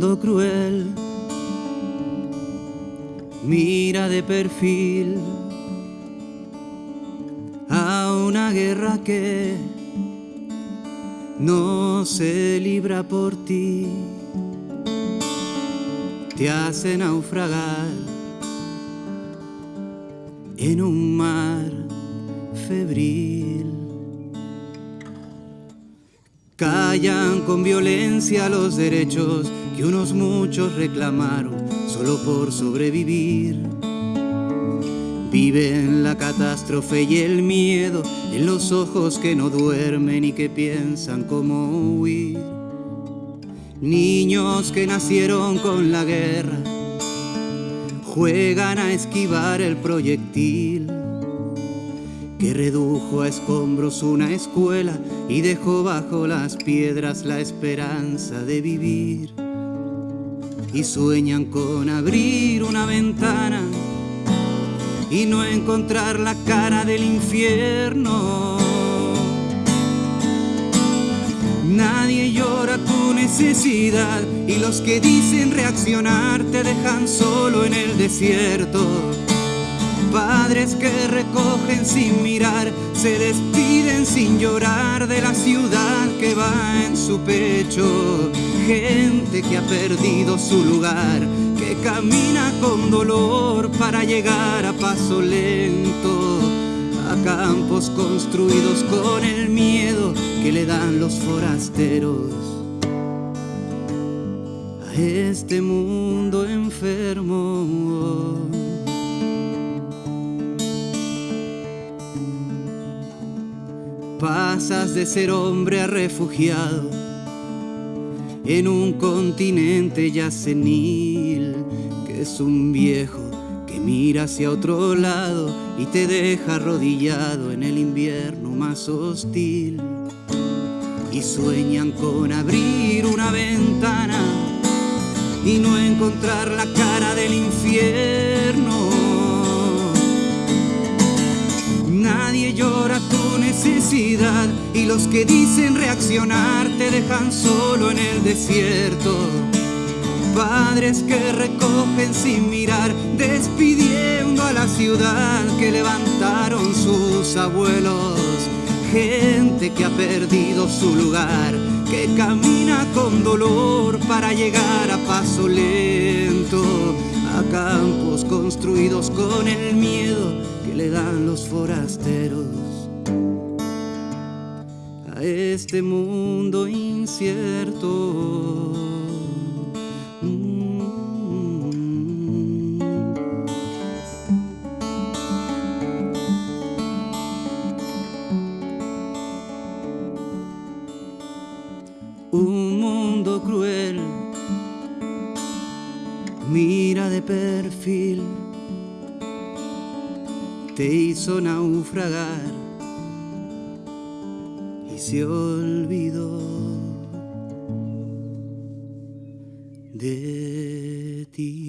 mundo cruel mira de perfil a una guerra que no se libra por ti, te hace naufragar en un mar febril. Callan con violencia los derechos que unos muchos reclamaron solo por sobrevivir. Viven la catástrofe y el miedo en los ojos que no duermen y que piensan cómo huir. Niños que nacieron con la guerra juegan a esquivar el proyectil que redujo a escombros una escuela y dejó bajo las piedras la esperanza de vivir. Y sueñan con abrir una ventana y no encontrar la cara del infierno. Nadie llora tu necesidad y los que dicen reaccionar te dejan solo en el desierto Padres que recogen sin mirar, se despiden sin llorar de la ciudad que va en su pecho. Gente que ha perdido su lugar, que camina con dolor para llegar a paso lento a campos construidos con el miedo que le dan los forasteros a este mundo enfermo. Pasas de ser hombre a refugiado en un continente ya senil, que es un viejo que mira hacia otro lado y te deja arrodillado en el invierno más hostil. Y sueñan con abrir una ventana y no encontrar la cara del infierno. Nadie llora tu necesidad y los que dicen reaccionar te dejan solo en el desierto. Padres que recogen sin mirar, despidiendo a la ciudad que levantaron sus abuelos. Gente que ha perdido su lugar, que camina con dolor para llegar a paso lento a campos construidos con el miedo que le dan los forasteros este mundo incierto. Mm. Un mundo cruel mira de perfil, te hizo naufragar se olvidó de ti.